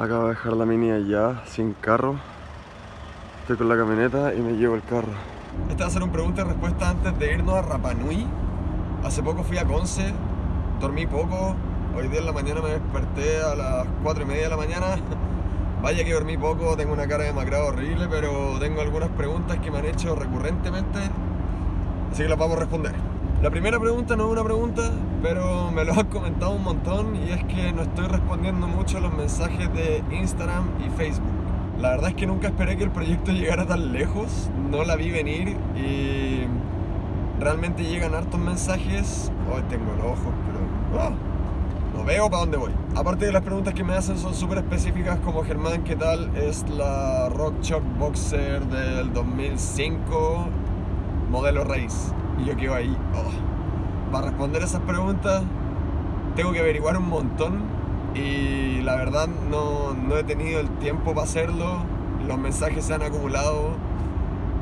Acabo de dejar la mini allá, sin carro. Estoy con la camioneta y me llevo el carro. Esta va a ser una pregunta y respuesta antes de irnos a Rapanui. Hace poco fui a Conce, dormí poco. Hoy día en la mañana me desperté a las 4 y media de la mañana. Vaya que dormí poco, tengo una cara de macrado horrible, pero tengo algunas preguntas que me han hecho recurrentemente, así que las vamos a responder. La primera pregunta no es una pregunta, pero me lo han comentado un montón y es que no estoy respondiendo mucho a los mensajes de Instagram y Facebook. La verdad es que nunca esperé que el proyecto llegara tan lejos, no la vi venir y realmente llegan hartos mensajes. Hoy tengo los ojos, pero ¡ah! no veo para dónde voy. Aparte de las preguntas que me hacen son súper específicas como Germán, ¿qué tal? Es la Rock Chalk Boxer del 2005, modelo raíz. Y yo quedo ahí, oh. Para responder esas preguntas tengo que averiguar un montón y la verdad no, no he tenido el tiempo para hacerlo. Los mensajes se han acumulado.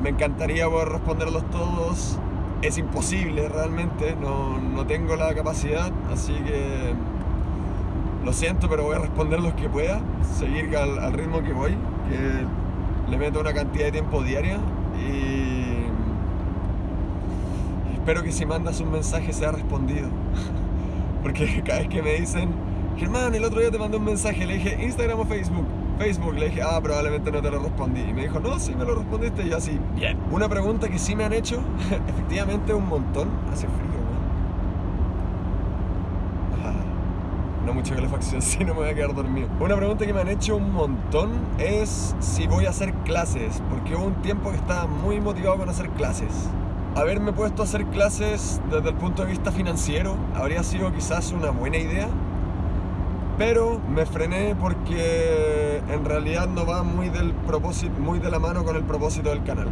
Me encantaría poder responderlos todos. Es imposible realmente, no, no tengo la capacidad, así que lo siento, pero voy a responder los que pueda, seguir al, ritmo que voy, que le meto una cantidad de tiempo diaria y espero que si mandas un mensaje sea respondido. Porque cada vez que me dicen, Germán, el otro día te mandé un mensaje, le dije Instagram o Facebook. Facebook, le dije, ah, probablemente no te lo respondí. Y me dijo, no, sí me lo respondiste. Y yo así, bien. Una pregunta que sí me han hecho, efectivamente un montón. Hace frío, ¿no? No mucha calefacción, si no me voy a quedar dormido. Una pregunta que me han hecho un montón es si voy a hacer clases. Porque hubo un tiempo que estaba muy motivado con hacer clases haberme puesto a hacer clases desde el punto de vista financiero habría sido quizás una buena idea, pero me frené porque en realidad no va muy, del propósito, muy de la mano con el propósito del canal.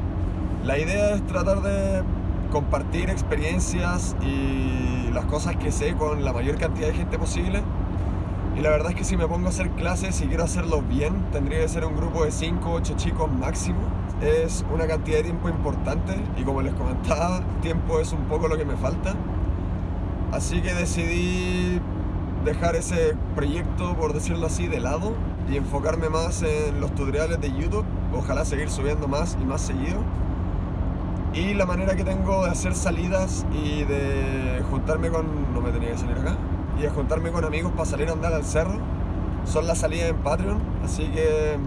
La idea es tratar de compartir experiencias y las cosas que sé con la mayor cantidad de gente posible. Y la verdad es que si me pongo a hacer clases y quiero hacerlo bien, tendría que ser un grupo de 5 o 8 chicos máximo es una cantidad de tiempo importante y como les comentaba, tiempo es un poco lo que me falta. Así que decidí dejar ese proyecto, por decirlo así, de lado y enfocarme más en los tutoriales de YouTube. Ojalá seguir subiendo más y más seguido. Y la manera que tengo de hacer salidas y de juntarme con... no me tenía que salir acá. Y de juntarme con amigos para salir a andar al cerro. Son las salidas en Patreon. Así que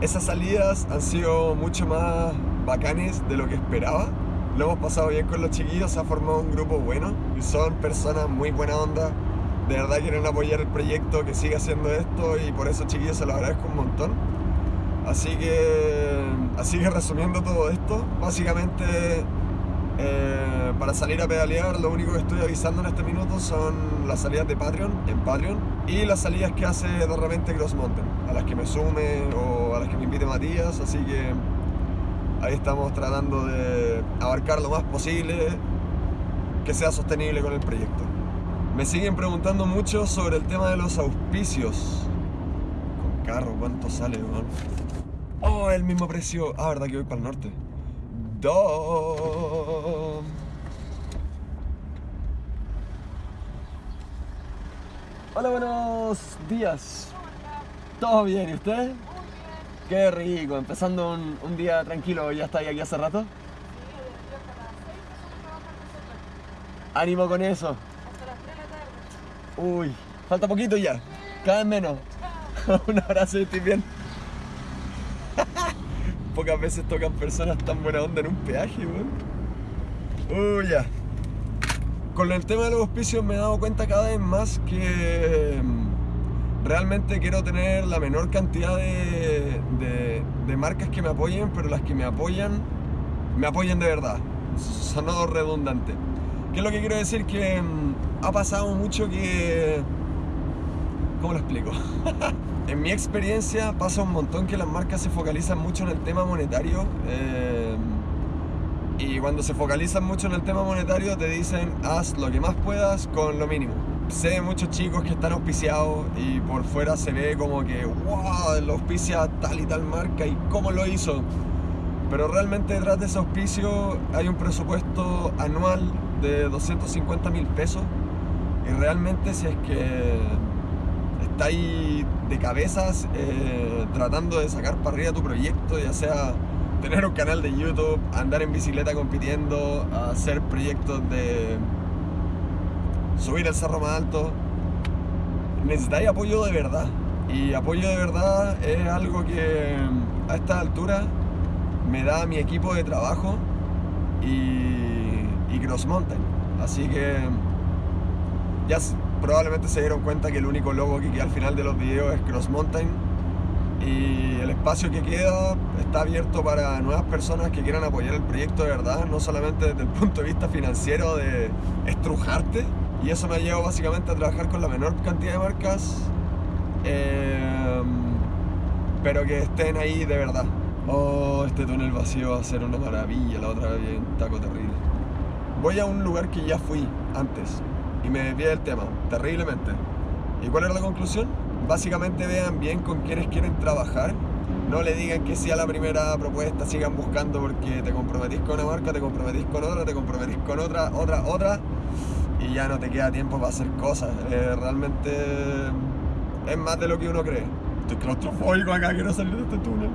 esas salidas han sido mucho más bacanes de lo que esperaba. Lo hemos pasado bien con los chiquillos, se ha formado un grupo bueno y son personas muy buena onda. De verdad quieren apoyar el proyecto, que siga haciendo esto y por eso chiquillos se lo agradezco un montón. Así que, así que resumiendo todo esto, básicamente eh, para salir a pedalear lo único que estoy avisando en este minuto son las salidas de Patreon, en Patreon, y las salidas que hace de repente Cross Mountain, a las que me sume o a las que me invite Matías, así que ahí estamos tratando de abarcar lo más posible que sea sostenible con el proyecto. Me siguen preguntando mucho sobre el tema de los auspicios. Con carro, ¿cuánto sale, Oh, el mismo precio. Ah, verdad que voy para el norte. Hola, buenos días. ¿Todo bien? ¿Y usted? Qué rico, empezando un, un día tranquilo. ¿Ya está aquí hace rato? Sí, desde hasta las 6 empezamos a trabajar nosotros. Ánimo con eso. Hasta las 3 de la tarde. Uy, falta poquito ya. Cada vez menos. un abrazo y estoy bien pocas veces tocan personas tan buena onda en un peaje, weón. Uy, ya. Con el tema de los auspicios me he dado cuenta cada vez más que mm, realmente quiero tener la menor cantidad de, de, marcas que me apoyen, pero las que me apoyan, me apoyen de verdad. Sonó redundante. ¿Qué es lo que quiero decir? Que mm, ha pasado mucho que... ¿Cómo lo explico? en mi experiencia pasa un montón que las marcas se focalizan mucho en el tema monetario eh, y cuando se focalizan mucho en el tema monetario te dicen haz lo que más puedas con lo mínimo. Sé de muchos chicos que están auspiciados y por fuera se ve como que wow, lo auspicia tal y tal marca y cómo lo hizo. Pero realmente detrás de ese auspicio hay un presupuesto anual de 250 mil pesos y realmente si es que estáis de cabezas eh, tratando de sacar para arriba tu proyecto, ya sea tener un canal de YouTube, andar en bicicleta compitiendo, hacer proyectos de subir el cerro más alto, necesitáis apoyo de verdad. Y apoyo de verdad es algo que a esta altura me da mi equipo de trabajo y, y Cross Mountain. Así que ya probablemente se dieron cuenta que el único logo que queda al final de los videos es Cross Mountain y el espacio que queda está abierto para nuevas personas que quieran apoyar el proyecto de verdad, no solamente desde el punto de vista financiero de estrujarte, y eso me ha llevado básicamente a trabajar con la menor cantidad de marcas, eh, pero que estén ahí de verdad. Oh, este túnel vacío va a ser una maravilla, la otra vez un taco terrible. Voy a un lugar que ya fui antes y me desvié del tema, terriblemente. ¿Y cuál era la conclusión? Básicamente vean bien con quienes quieren trabajar. No le digan que sí a la primera propuesta, sigan buscando porque te comprometís con una marca, te comprometís con otra, te comprometís con otra, otra, otra y ya no te queda tiempo para hacer cosas. Eh, realmente es más de lo que uno cree. Estoy claustrofóbico acá, quiero salir de este túnel.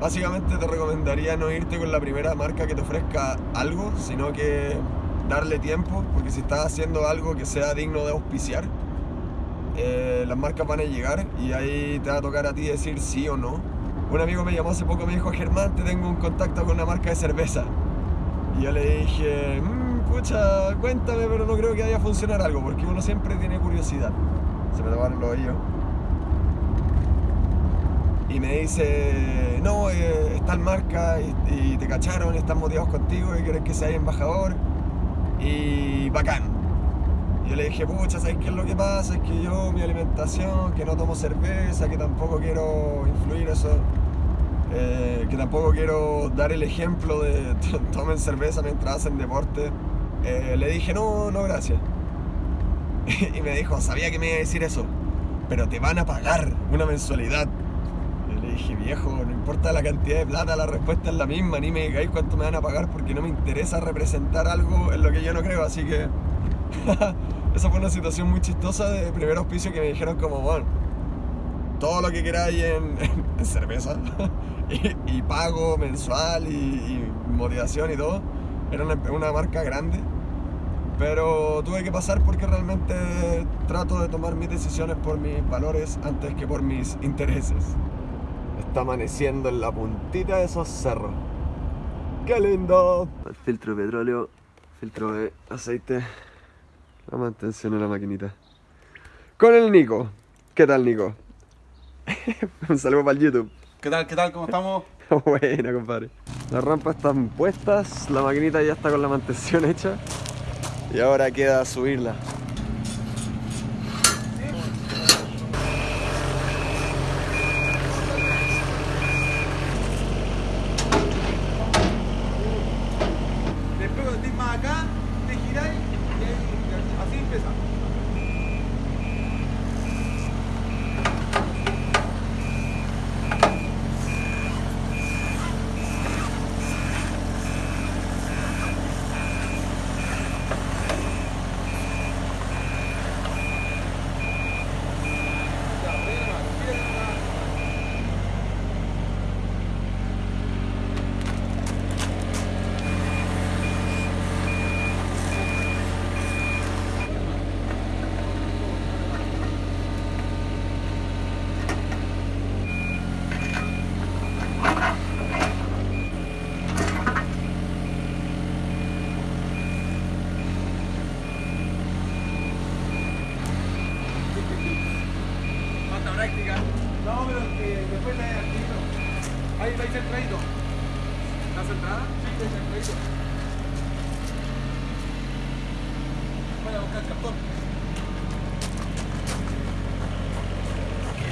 Básicamente te recomendaría no irte con la primera marca que te ofrezca algo, sino que darle tiempo, porque si estás haciendo algo que sea digno de auspiciar, eh, las marcas van a llegar y ahí te va a tocar a ti decir sí o no. Un amigo me llamó hace poco, me dijo, Germán, te tengo un contacto con una marca de cerveza. Y yo le dije, mmm, pucha, cuéntame, pero no creo que vaya a funcionar algo, porque uno siempre tiene curiosidad. Se me tomaron los oídos. Y me dice, no, eh, está en marca y, te cacharon, están motivados contigo y quieren que seas embajador. Y bacán. Yo le dije, pucha, ¿sabes qué es lo que pasa? Es que yo, mi alimentación, que no tomo cerveza, que tampoco quiero influir eso eh, que tampoco quiero dar el ejemplo de tomen cerveza mientras hacen deporte. Eh, le dije, no, no, gracias. y me dijo, sabía que me iba a decir eso, pero te van a pagar una mensualidad. Y le dije, viejo, no importa la cantidad de plata, la respuesta es la misma, ni me digáis cuánto me van a pagar porque no me interesa representar algo en lo que yo no creo, así que... Esa fue una situación muy chistosa de primer auspicio que me dijeron como, bueno, todo lo que queráis en cerveza y, pago mensual y, motivación y todo. Era una, marca grande, pero tuve que pasar porque realmente trato de tomar mis decisiones por mis valores antes que por mis intereses. Está amaneciendo en la puntita de esos cerros. ¡Qué lindo! El filtro de petróleo, filtro de aceite, la mantención en la maquinita. Con el Nico. ¿Qué tal, Nico? Un saludo para el YouTube. ¿Qué tal? ¿Qué tal? ¿Cómo estamos? Buena, compadre. Las rampas están puestas, la maquinita ya está con la mantención hecha y ahora queda subirla.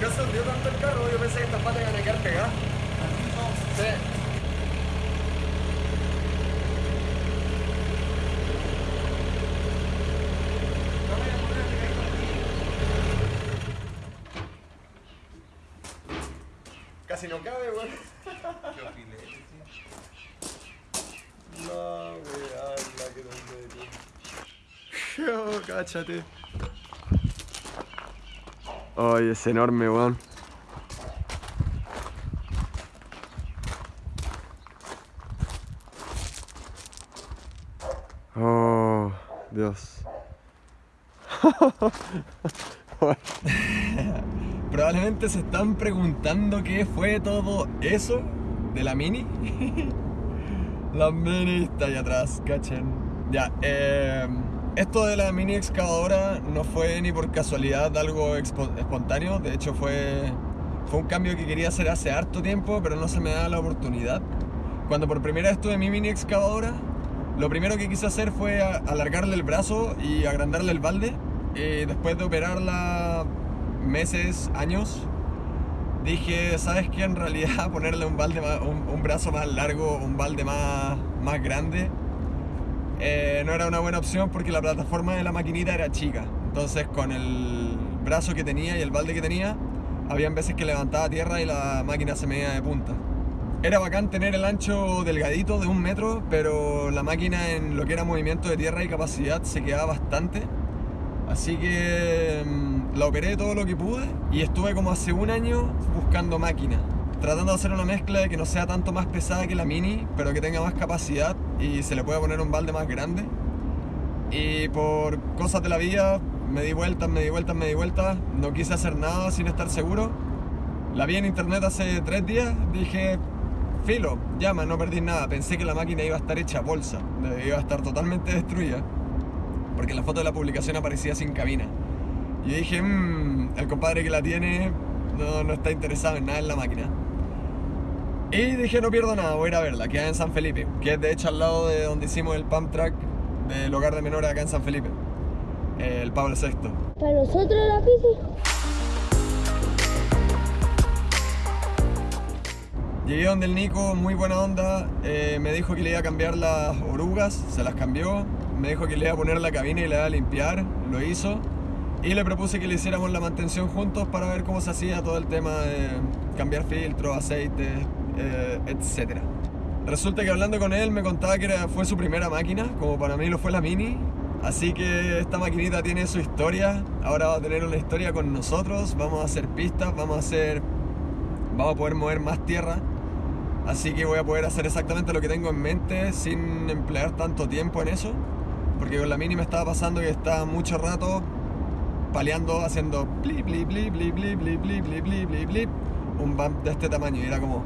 No se hundió tanto el carro, yo pensé que estas patas iban a quedar pegadas. Sí. Casi no cabe, weón. No, weón, la que no me Cáchate. Ay, es enorme, weón. Oh, Dios. Probablemente se están preguntando qué fue todo eso de la mini. la mini está ahí atrás, cachen. Ya, eh, esto de la mini excavadora no fue ni por casualidad algo espontáneo, de hecho fue, fue un cambio que quería hacer hace harto tiempo, pero no se me da la oportunidad. Cuando por primera vez tuve mi mini excavadora, lo primero que quise hacer fue alargarle el brazo y agrandarle el balde. Y después de operarla meses, años, dije, ¿sabes qué? En realidad ponerle un, balde un, brazo más largo, un balde más, más grande, eh, no era una buena opción porque la plataforma de la maquinita era chica. Entonces con el brazo que tenía y el balde que tenía, habían veces que levantaba tierra y la máquina se me de punta. Era bacán tener el ancho delgadito de un metro, pero la máquina en lo que era movimiento de tierra y capacidad se quedaba bastante. Así que mm, la operé todo lo que pude y estuve como hace un año buscando máquina. Tratando de hacer una mezcla de que no sea tanto más pesada que la mini, pero que tenga más capacidad y se le pueda poner un balde más grande. Y por cosas de la vida me di vueltas, me di vueltas, me di vueltas. No quise hacer nada sin estar seguro. La vi en internet hace tres días, dije, filo, llama, no perdí nada. Pensé que la máquina iba a estar hecha bolsa, iba a estar totalmente destruida, porque la foto de la publicación aparecía sin cabina. Y dije, mmm, el compadre que la tiene no, no está interesado en nada en la máquina. Y dije, no pierdo nada, voy a ir a verla, queda en San Felipe, que es de hecho al lado de donde hicimos el pump track del hogar de menores acá en San Felipe, el Pablo VI. ¿Para nosotros la bici? Llegué donde el Nico, muy buena onda, eh, me dijo que le iba a cambiar las orugas, se las cambió, me dijo que le iba a poner la cabina y le iba a limpiar, lo hizo, y le propuse que le hiciéramos la mantención juntos para ver cómo se hacía todo el tema de cambiar filtros, aceites, eh, etc. Resulta que hablando con él me contaba que fue su primera máquina, como para mí lo fue la Mini, así que esta maquinita tiene su historia, ahora va a tener una historia con nosotros, vamos a hacer pistas, vamos a hacer... Vamos a poder mover más tierra Así que voy a poder hacer exactamente lo que tengo en mente sin emplear tanto tiempo en eso. Porque con la mini me estaba pasando que estaba mucho rato paleando, haciendo blip, blip, blip, blip, blip, blip, blip, blip, blip, blip, blip, un bump de este tamaño y era como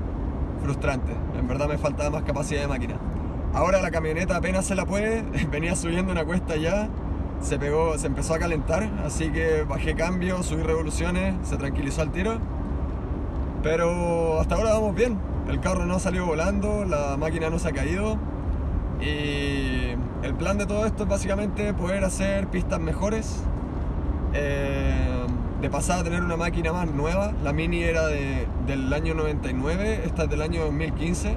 frustrante. En verdad me faltaba más capacidad de máquina. Ahora la camioneta apenas se la puede, venía subiendo una cuesta ya, se pegó, se empezó a calentar, así que bajé cambio, subí revoluciones, se tranquilizó al tiro. Pero hasta ahora vamos bien, el carro no salió volando, la máquina no se ha caído y el plan de todo esto es básicamente poder hacer pistas mejores eh, de pasar a tener una máquina más nueva. La Mini era del año 99, esta es del año 2015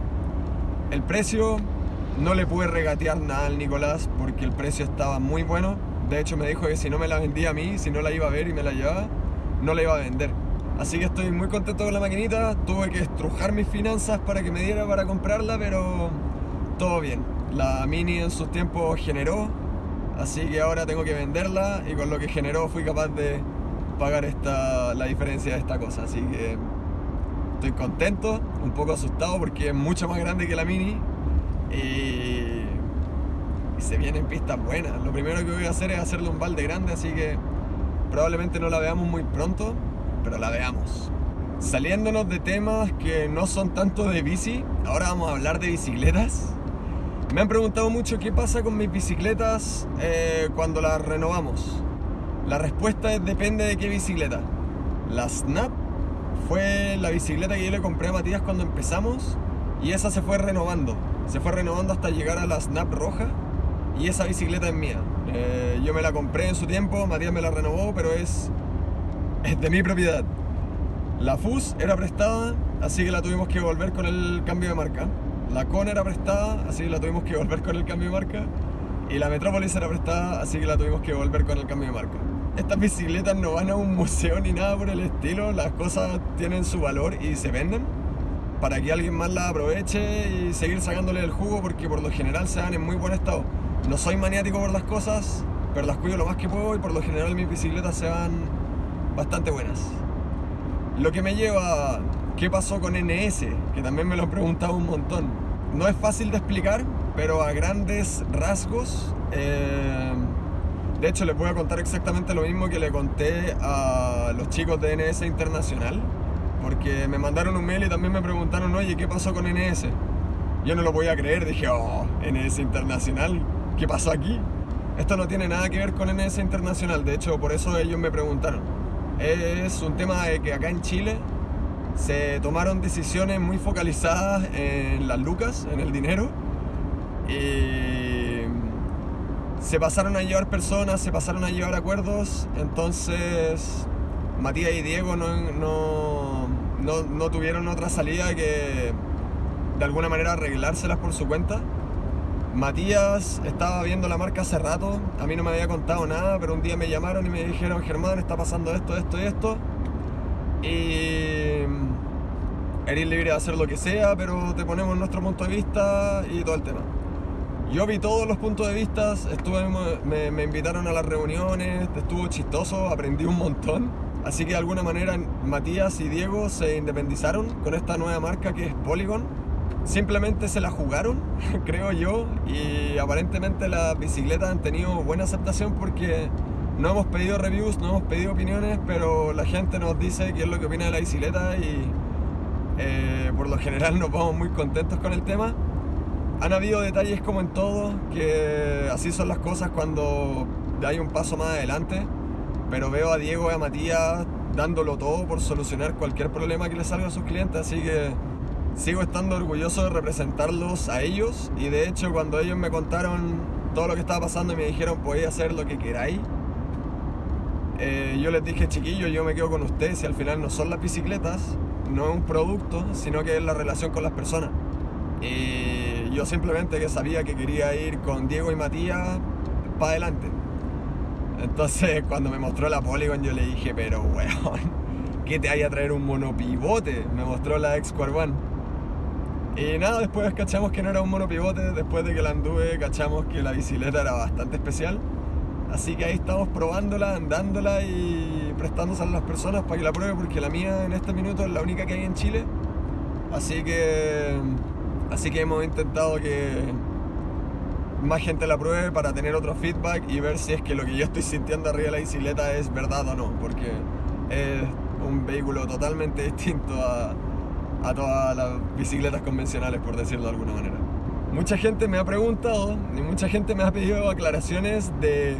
el precio no le pude regatear nada al Nicolás porque el precio estaba muy bueno. De hecho me dijo que si no me la vendía a mí, si no la iba a ver y me la llevaba no la iba a vender. Así que estoy muy contento con la maquinita, tuve que estrujar mis finanzas para que me diera para comprarla, pero todo bien. La Mini en sus tiempos generó, así que ahora tengo que venderla y con lo que generó fui capaz de pagar esta, la diferencia de esta cosa, así que estoy contento, un poco asustado porque es mucho más grande que la Mini y, y se vienen pistas buenas. Lo primero que voy a hacer es hacerle un balde grande, así que probablemente no la veamos muy pronto, pero la veamos. Saliéndonos de temas que no son tanto de bici, ahora vamos a hablar de bicicletas. Me han preguntado mucho qué pasa con mis bicicletas eh, cuando las renovamos. La respuesta es depende de qué bicicleta. La Snap fue la bicicleta que yo le compré a Matías cuando empezamos y esa se fue renovando. Se fue renovando hasta llegar a la Snap roja y esa bicicleta es mía. Eh, yo me la compré en su tiempo, Matías me la renovó, pero es es de mi propiedad. La FUS era prestada, así que la tuvimos que volver con el cambio de marca. La CON era prestada, así que la tuvimos que volver con el cambio de marca. Y la Metrópolis era prestada, así que la tuvimos que volver con el cambio de marca. Estas bicicletas no van a un museo ni nada por el estilo, las cosas tienen su valor y se venden para que alguien más las aproveche y seguir sacándole el jugo porque por lo general se dan en muy buen estado. No soy maniático por las cosas, pero las cuido lo más que puedo y por lo general mis bicicletas se van bastante buenas. Lo que me lleva qué pasó con NS, que también me lo han preguntado un montón. No es fácil de explicar, pero a grandes rasgos, eh, de hecho les voy a contar exactamente lo mismo que le conté a los chicos de NS Internacional, porque me mandaron un mail y también me preguntaron, oye, ¿qué pasó con NS? Yo no lo voy a creer, dije, oh, NS Internacional, ¿qué pasó aquí? Esto no tiene nada que ver con NS Internacional, de hecho por eso ellos me preguntaron. Es un tema de que acá en Chile se tomaron decisiones muy focalizadas en las lucas, en el dinero, y se pasaron a llevar personas, se pasaron a llevar acuerdos, entonces Matías y Diego no, no, no, no tuvieron otra salida que de alguna manera arreglárselas por su cuenta. Matías estaba viendo la marca hace rato, a mí no me había contado nada, pero un día me llamaron y me dijeron, Germán, está pasando esto, esto y esto. Y eres libre de hacer lo que sea, pero te ponemos nuestro punto de vista y todo el tema. Yo vi todos los puntos de vista, estuve, me, me invitaron a las reuniones, estuvo chistoso, aprendí un montón. Así que de alguna manera Matías y Diego se independizaron con esta nueva marca que es Polygon simplemente se la jugaron, creo yo, y aparentemente las bicicletas han tenido buena aceptación porque no hemos pedido reviews, no hemos pedido opiniones, pero la gente nos dice qué es lo que opina de la bicicleta y eh, por lo general nos vamos muy contentos con el tema. Han habido detalles como en todo, que así son las cosas cuando hay un paso más adelante, pero veo a Diego y a Matías dándolo todo por solucionar cualquier problema que les salga a sus clientes, así que sigo estando orgulloso de representarlos a ellos y de hecho cuando ellos me contaron todo lo que estaba pasando y me dijeron podéis hacer lo que queráis, eh, yo les dije chiquillos, yo me quedo con ustedes y al final no son las bicicletas, no es un producto, sino que es la relación con las personas. Y yo simplemente que sabía que quería ir con Diego y Matías para adelante. Entonces cuando me mostró la Polygon yo le dije, pero weón, ¿qué te hay a traer un monopivote? Me mostró la X One. Y nada, después cachamos que no era un monopivote, después de que la anduve cachamos que la bicicleta era bastante especial. Así que ahí estamos probándola, andándola y prestándosela a las personas para que la prueben porque la mía en este minuto es la única que hay en Chile. Así que, así que hemos intentado que más gente la pruebe para tener otro feedback y ver si es que lo que yo estoy sintiendo arriba de la bicicleta es verdad o no, porque es un vehículo totalmente distinto a, a todas las bicicletas convencionales, por decirlo de alguna manera. Mucha gente me ha preguntado y mucha gente me ha pedido aclaraciones de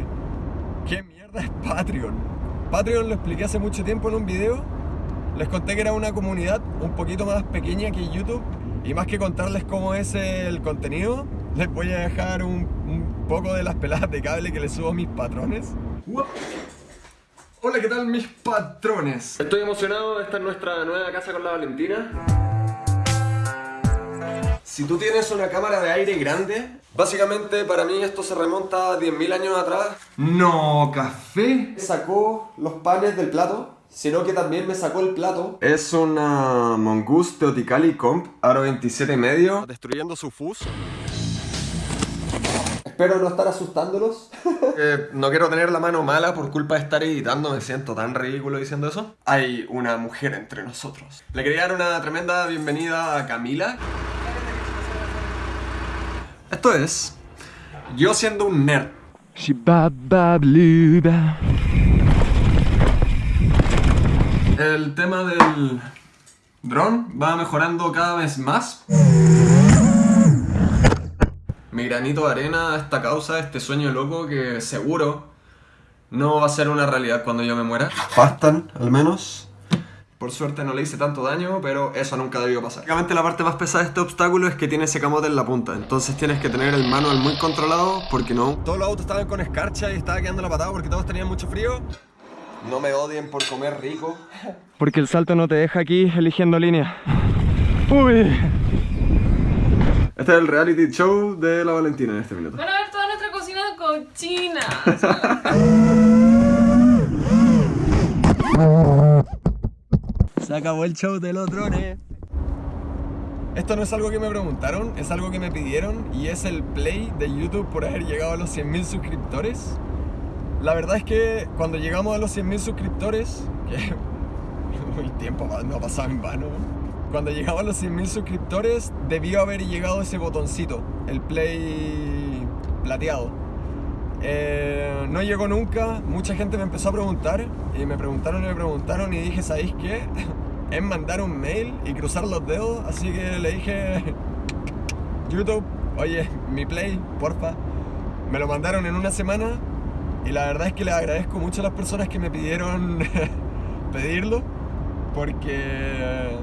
qué mierda es Patreon. Patreon lo expliqué hace mucho tiempo en un video. Les conté que era una comunidad un poquito más pequeña que YouTube. Y más que contarles cómo es el contenido, les voy a dejar un, un poco de las peladas de cable que les subo a mis patrones. Hola, ¿qué tal mis patrones? Estoy emocionado, esta es nuestra nueva casa con la Valentina. Si tú tienes una cámara de aire grande, básicamente para mí esto se remonta a 10.000 años atrás. No, café. Sacó los panes del plato, sino que también me sacó el plato. Es una Mongoose Teoticali Comp Aro 27 y medio, destruyendo su fus. Espero no estar asustándolos. Eh, no quiero tener la mano mala por culpa de estar editando, me siento tan ridículo diciendo eso. Hay una mujer entre nosotros. Le quería dar una tremenda bienvenida a Camila. Esto es yo siendo un nerd. El tema del dron va mejorando cada vez más mi granito de arena a esta causa, este sueño loco que seguro no va a ser una realidad cuando yo me muera. Bastan, al menos. Por suerte no le hice tanto daño, pero eso nunca debió pasar. Básicamente la parte más pesada de este obstáculo es que tiene ese camote en la punta. Entonces tienes que tener el manual muy controlado porque no... Todos los autos estaban con escarcha y estaba quedando la patada porque todos tenían mucho frío. No me odien por comer rico. Porque el salto no te deja aquí eligiendo línea. Uy. Este es el reality show de la Valentina en este minuto. Van a ver toda nuestra cocina cochina. Se acabó el show de los drones. Esto no es algo que me preguntaron, es algo que me pidieron y es el play de YouTube por haber llegado a los 100.000 suscriptores. La verdad es que cuando llegamos a los 100.000 suscriptores, que el tiempo no ha pasado en vano, cuando llegamos a los 100.000 suscriptores debió haber llegado ese botoncito, el play plateado. Eh, no llegó nunca, mucha gente me empezó a preguntar y me preguntaron y me preguntaron y dije, ¿sabéis qué? Es mandar un mail y cruzar los dedos, así que le dije, YouTube, oye, mi play, porfa. Me lo mandaron en una semana y la verdad es que le agradezco mucho a las personas que me pidieron pedirlo, porque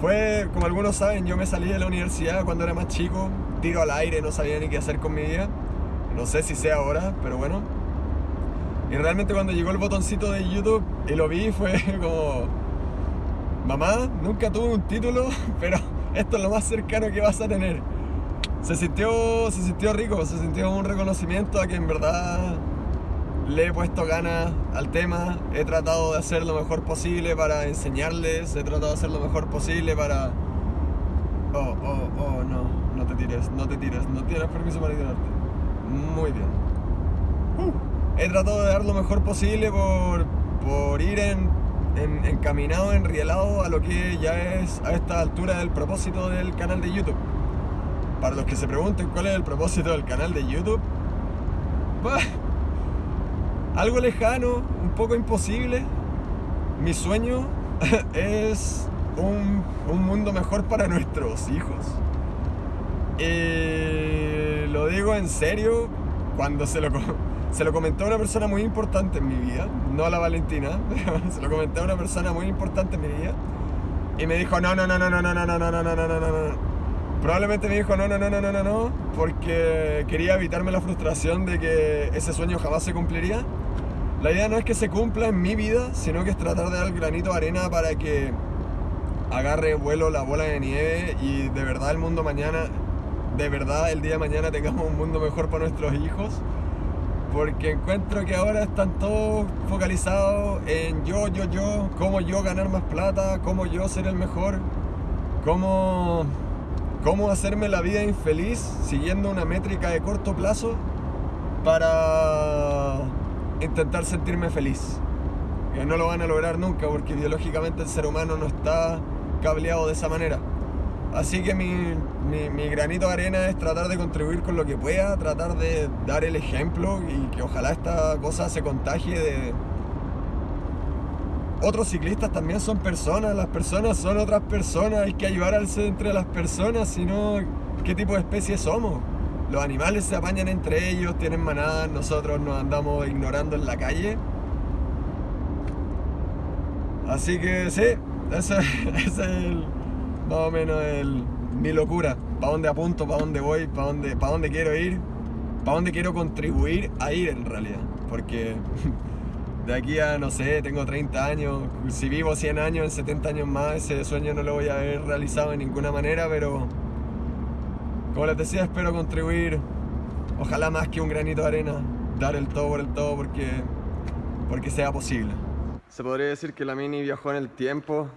fue, como algunos saben, yo me salí de la universidad cuando era más chico, tiro al aire, no sabía ni qué hacer con mi vida. No sé si sea ahora, pero bueno. Y realmente cuando llegó el botoncito de YouTube y lo vi fue como, mamá, nunca tuve un título, pero esto es lo más cercano que vas a tener. Se sintió, se sintió rico, se sintió un reconocimiento a que en verdad le he puesto ganas al tema, he tratado de hacer lo mejor posible para enseñarles, he tratado de hacer lo mejor posible para... Oh, oh, oh, no, no te tires, no te tires, no tienes permiso para tirarte. Muy bien. Uh, he tratado de dar lo mejor posible por, por ir en, en, encaminado, enrielado a lo que ya es a esta altura el propósito del canal de YouTube. Para los que se pregunten cuál es el propósito del canal de YouTube, algo lejano, un poco imposible. Mi sueño es un, un mundo mejor para nuestros hijos. Y lo digo en serio, cuando se lo, se lo comenté a una persona muy importante en mi vida, no a la Valentina, se lo comenté a una persona muy importante en mi vida, y me dijo, no, no, no, no, no, no, no, no, no, no, no, no, no, no. Probablemente me dijo, no, no, no, no, no, no, no, porque quería evitarme la frustración de que ese sueño jamás se cumpliría. La idea no es que se cumpla en mi vida, sino que es tratar de dar granito de arena para que agarre vuelo la bola de nieve y de verdad el mundo mañana de verdad el día de mañana tengamos un mundo mejor para nuestros hijos. Porque encuentro que ahora están todos focalizados en yo, yo, yo, cómo yo ganar más plata, cómo yo ser el mejor, cómo, cómo hacerme la vida infeliz siguiendo una métrica de corto plazo para intentar sentirme feliz. Que no lo van a lograr nunca porque biológicamente el ser humano no está cableado de esa manera. Así que mi, mi, mi, granito de arena es tratar de contribuir con lo que pueda, tratar de dar el ejemplo y que ojalá esta cosa se contagie de... Otros ciclistas también son personas, las personas son otras personas, hay que ayudarse entre las personas, si no, ¿qué tipo de especie somos? Los animales se apañan entre ellos, tienen manadas, nosotros nos andamos ignorando en la calle. Así que sí, ese es el más o menos el, mi locura. ¿Para dónde apunto? ¿Para dónde voy? ¿Para dónde, ¿Para dónde quiero ir? ¿Para dónde quiero contribuir a ir en realidad? Porque de aquí a, no sé, tengo 30 años. Si vivo 100 años, en 70 años más, ese sueño no lo voy a haber realizado de ninguna manera, pero como les decía, espero contribuir, ojalá más que un granito de arena, dar el todo por el todo porque, porque sea posible. Se podría decir que la Mini viajó en el tiempo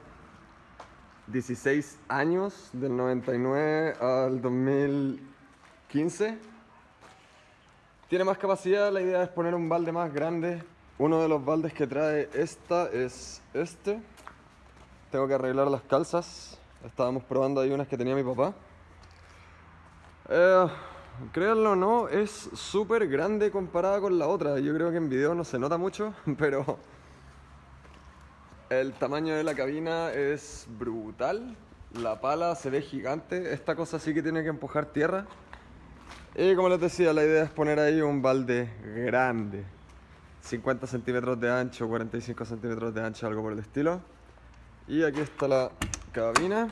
16 años, del 99 al 2015. Tiene más capacidad, la idea es poner un balde más grande. Uno de los baldes que trae esta es este. Tengo que arreglar las calzas. Estábamos probando ahí unas que tenía mi papá. Eh, créanlo o no, es súper grande comparada con la otra. Yo creo que en video no se nota mucho, pero el tamaño de la cabina es brutal. La pala se ve gigante. Esta cosa sí que tiene que empujar tierra. Y como les decía, la idea es poner ahí un balde grande. 50 centímetros de ancho, 45 centímetros de ancho, algo por el estilo. Y aquí está la cabina.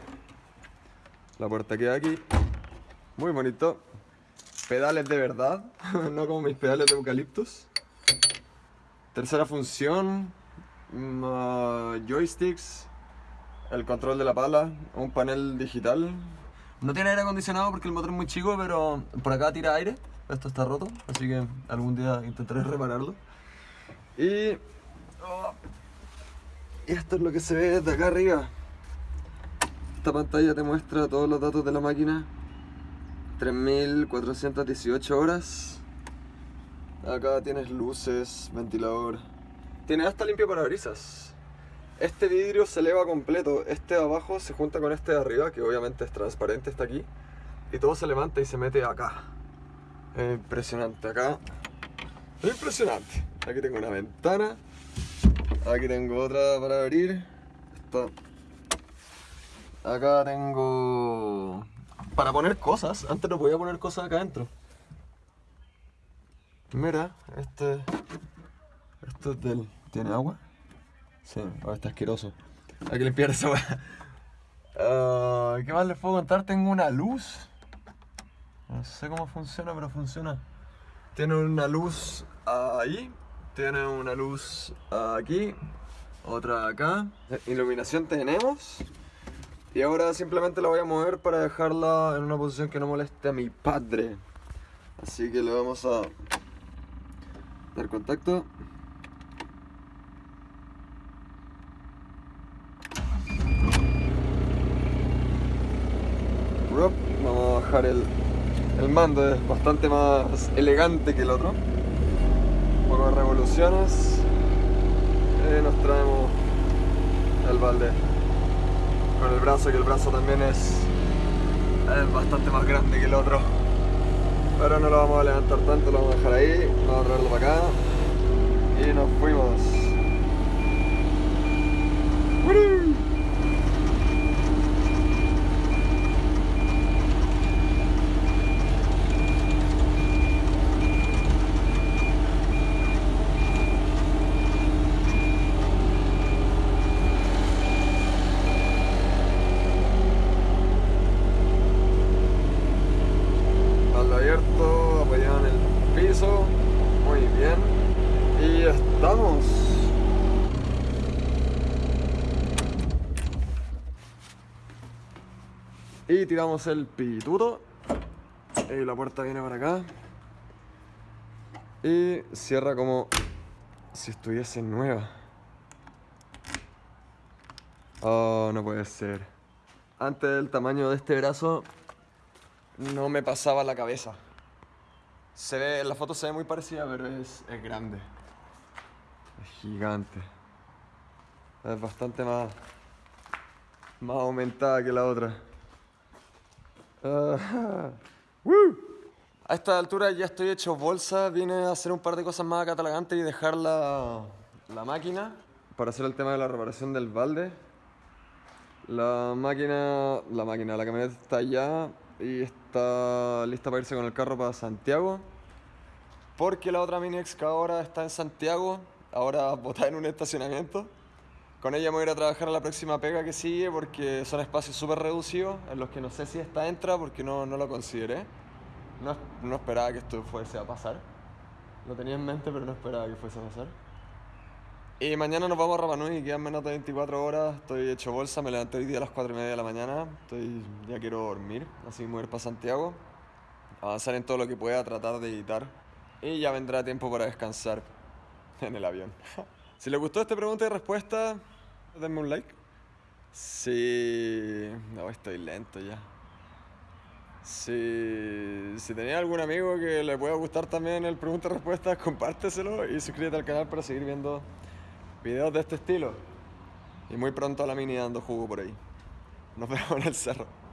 La puerta queda aquí. Muy bonito. Pedales de verdad, no como mis pedales de eucaliptus. Tercera función, uh, joysticks, el control de la pala, un panel digital. No tiene aire acondicionado porque el motor es muy chico, pero por acá tira aire. Esto está roto, así que algún día intentaré repararlo. Y, oh, y esto es lo que se ve desde acá arriba. Esta pantalla te muestra todos los datos de la máquina. 3418 horas. Acá tienes luces, ventilador. Tiene hasta limpio parabrisas. Este vidrio se eleva completo. Este de abajo se junta con este de arriba, que obviamente es transparente, está aquí. Y todo se levanta y se mete acá. Es impresionante. Acá. Es impresionante. Aquí tengo una ventana. Aquí tengo otra para abrir. Esta. Acá tengo. Para poner cosas. Antes no podía poner cosas acá adentro. Mira, este. ¿Tiene agua? Sí, ahora está asqueroso. Hay que limpiar esa. Ah, ¿Qué más les puedo contar? Tengo una luz. No sé cómo funciona, pero funciona. Tiene una luz ahí. Tiene una luz aquí. Otra acá. Iluminación tenemos. Y ahora simplemente la voy a mover para dejarla en una posición que no moleste a mi padre. Así que le vamos a dar contacto. El, mando, es bastante más elegante que el otro. Un poco de revoluciones. Y nos traemos el balde con el brazo, que el brazo también es, es bastante más grande que el otro. Pero no lo vamos a levantar tanto, lo vamos a dejar ahí, vamos a traerlo para acá y nos fuimos. ¡Woo! Balde abierto, apoyado en el piso. Muy bien. Y estamos. Tiramos el pituto. Y la puerta viene para acá. Y cierra como si estuviese nueva. Oh, no puede ser. Antes del tamaño de este brazo, no me pasaba la cabeza. Se ve, en la foto se ve muy parecida, pero es, es grande. Es gigante. Es bastante más, más aumentada que la otra. Ah. A esta altura ya estoy hecho bolsa. Vine a hacer un par de cosas más catalogantes y dejar la, la máquina para hacer el tema de la reparación del balde. La máquina, la máquina, la camioneta está allá y está lista para irse con el carro para Santiago. Porque la otra mini excavadora está en Santiago, ahora botada en un estacionamiento. Con ella me voy a ir a trabajar a la próxima pega que sigue porque son espacios súper reducidos en los que no sé si esta entra porque no, no lo consideré. No, no esperaba que esto fuese a pasar. Lo tenía en mente pero no esperaba que fuese a pasar. Y mañana nos vamos a Rapa Nui, quedan menos de 24 horas, estoy hecho bolsa, me levanté hoy día a las 4 y media de la mañana, estoy, ya quiero dormir, así me voy a ir para Santiago, avanzar en todo lo que pueda, tratar de editar y ya vendrá tiempo para descansar en el avión. si les gustó esta pregunta y respuesta, denme un like. Si... no, estoy lento ya. Si, si tenía algún amigo que le pueda gustar también el pregunta y respuesta, compárteselo y suscríbete al canal para seguir viendo videos de este estilo. Y muy pronto a la mini dando jugo por ahí. Nos vemos en el cerro.